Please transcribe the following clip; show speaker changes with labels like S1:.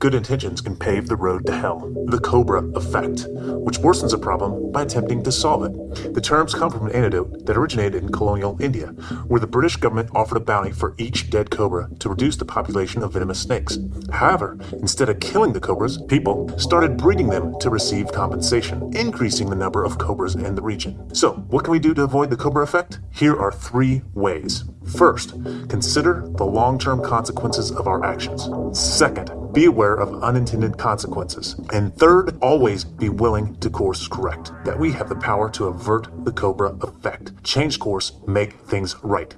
S1: good intentions can pave the road to hell. The Cobra Effect, which worsens a problem by attempting to solve it. The terms come from an anecdote that originated in colonial India, where the British government offered a bounty for each dead cobra to reduce the population of venomous snakes. However, instead of killing the cobras, people started breeding them to receive compensation, increasing the number of cobras in the region. So, what can we do to avoid the Cobra Effect? Here are three ways. First, consider the long term consequences of our actions. Second, be aware of unintended consequences. And third, always be willing to course correct. That we have the power to avert the Cobra effect. Change course, make things right.